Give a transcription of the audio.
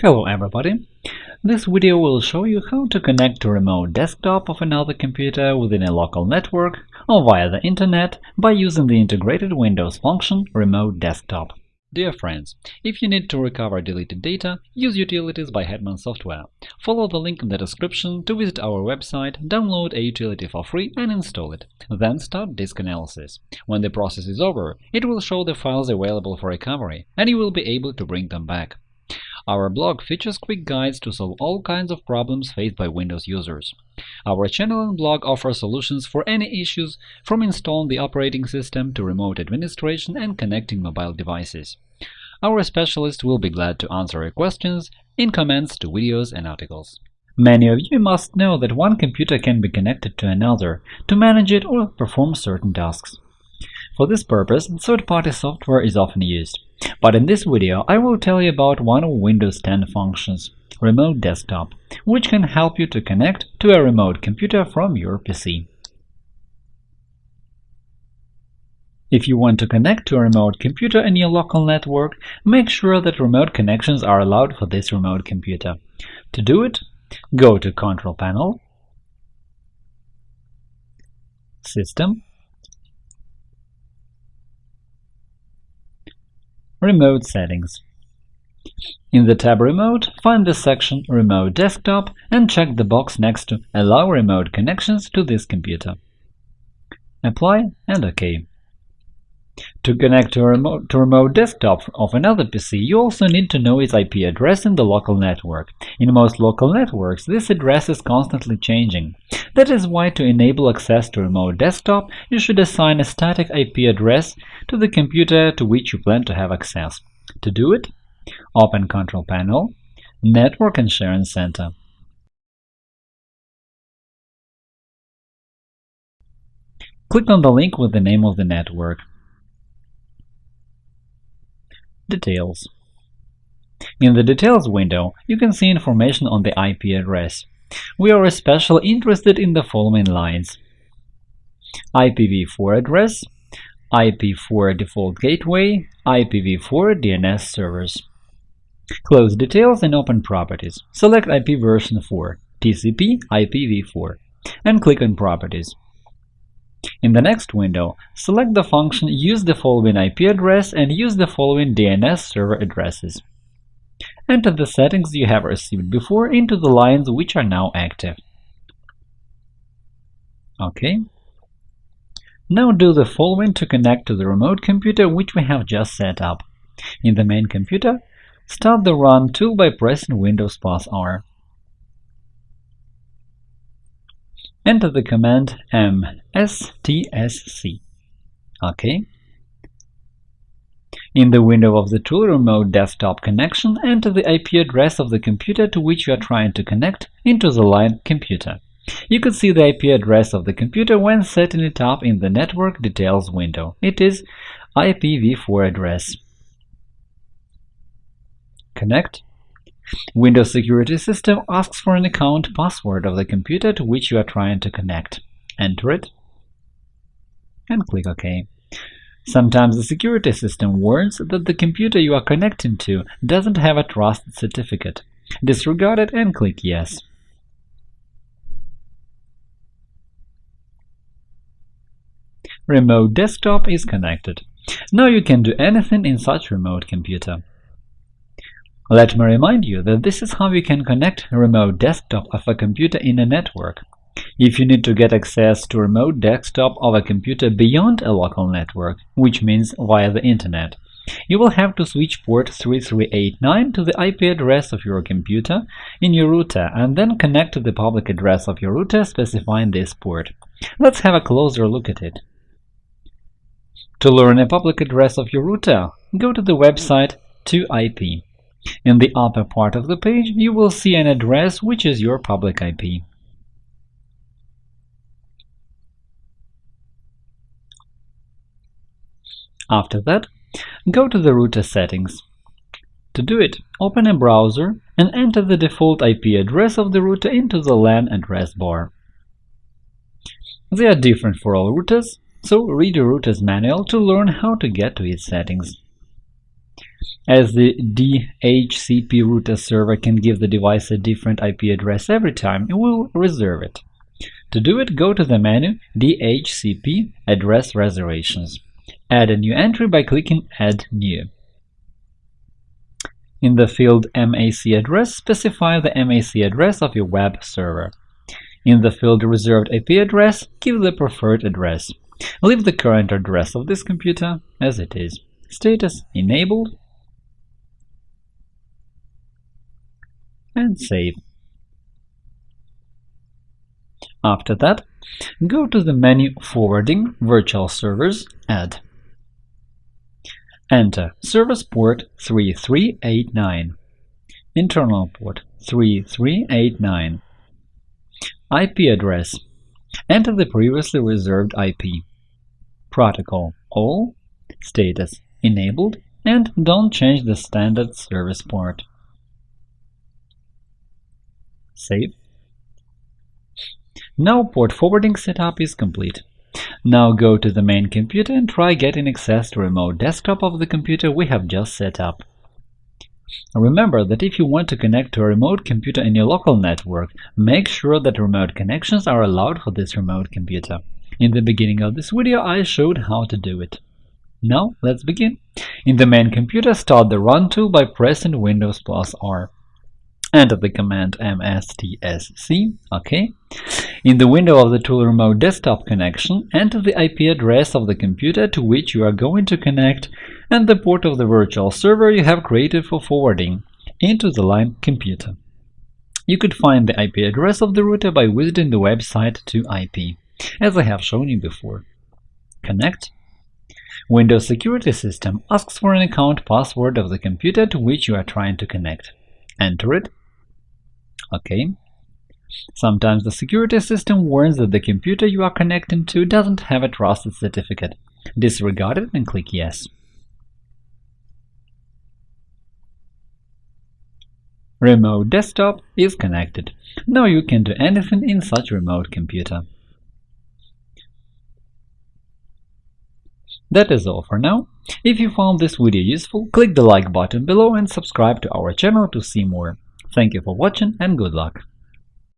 Hello everybody! This video will show you how to connect to remote desktop of another computer within a local network or via the Internet by using the integrated Windows function Remote Desktop. Dear friends, if you need to recover deleted data, use Utilities by Hetman Software. Follow the link in the description to visit our website, download a utility for free and install it. Then start disk analysis. When the process is over, it will show the files available for recovery, and you will be able to bring them back. Our blog features quick guides to solve all kinds of problems faced by Windows users. Our channel and blog offer solutions for any issues, from installing the operating system to remote administration and connecting mobile devices. Our specialists will be glad to answer your questions in comments to videos and articles. Many of you must know that one computer can be connected to another to manage it or perform certain tasks. For this purpose, third-party software is often used. But in this video, I will tell you about one of Windows 10 functions, Remote Desktop, which can help you to connect to a remote computer from your PC. If you want to connect to a remote computer in your local network, make sure that remote connections are allowed for this remote computer. To do it, go to Control Panel, System, Remote Settings. In the tab Remote, find the section Remote Desktop and check the box next to Allow remote connections to this computer. Apply and OK. To connect to a remote, to remote desktop of another PC, you also need to know its IP address in the local network. In most local networks, this address is constantly changing. That is why to enable access to remote desktop, you should assign a static IP address to the computer to which you plan to have access. To do it, open Control Panel, Network and Sharing Center. Click on the link with the name of the network. Details In the Details window, you can see information on the IP address. We are especially interested in the following lines IPv4 address, IPv4 default gateway, IPv4 DNS servers. Close Details and open Properties. Select IP version 4, TCP IPv4, and click on Properties. In the next window, select the function Use the following IP address and use the following DNS server addresses. Enter the settings you have received before into the lines which are now active. OK. Now do the following to connect to the remote computer which we have just set up. In the main computer, start the Run tool by pressing Windows plus R. Enter the command mstsc. OK. In the window of the tool Remote Desktop Connection, enter the IP address of the computer to which you are trying to connect into the line Computer. You could see the IP address of the computer when setting it up in the Network Details window. It is IPv4 address. Connect Windows Security System asks for an account password of the computer to which you are trying to connect. Enter it and click OK. Sometimes the security system warns that the computer you are connecting to doesn't have a trusted certificate. Disregard it and click Yes. Remote Desktop is connected. Now you can do anything in such remote computer. Let me remind you that this is how you can connect remote desktop of a computer in a network. If you need to get access to remote desktop of a computer beyond a local network, which means via the Internet, you will have to switch port 3389 to the IP address of your computer in your router and then connect to the public address of your router specifying this port. Let's have a closer look at it. To learn a public address of your router, go to the website 2IP. In the upper part of the page, you will see an address which is your public IP. After that, go to the router settings. To do it, open a browser and enter the default IP address of the router into the LAN address bar. They are different for all routers, so read your router's manual to learn how to get to its settings. As the DHCP router server can give the device a different IP address every time, it will reserve it. To do it, go to the menu DHCP Address Reservations. Add a new entry by clicking Add New. In the field MAC address, specify the MAC address of your web server. In the field Reserved IP address, give the preferred address. Leave the current address of this computer as it is. Status Enabled and save. After that, go to the menu Forwarding Virtual Servers Add. Enter service port 3389, internal port 3389, IP address. Enter the previously reserved IP. Protocol all, status enabled, and don't change the standard service port. Save. Now port forwarding setup is complete. Now go to the main computer and try getting access to remote desktop of the computer we have just set up. Remember that if you want to connect to a remote computer in your local network, make sure that remote connections are allowed for this remote computer. In the beginning of this video, I showed how to do it. Now, let's begin. In the main computer, start the Run tool by pressing Windows plus R. Enter the command mstsc, OK. In the window of the tool Remote Desktop Connection, enter the IP address of the computer to which you are going to connect and the port of the virtual server you have created for forwarding into the line computer. You could find the IP address of the router by visiting the website to IP, as I have shown you before. Connect. Windows Security System asks for an account password of the computer to which you are trying to connect. Enter it OK. Sometimes the security system warns that the computer you are connecting to doesn't have a trusted certificate. Disregard it and click Yes. Remote desktop is connected. Now you can do anything in such remote computer. That is all for now. If you found this video useful, click the like button below and subscribe to our channel to see more. Thank you for watching and good luck!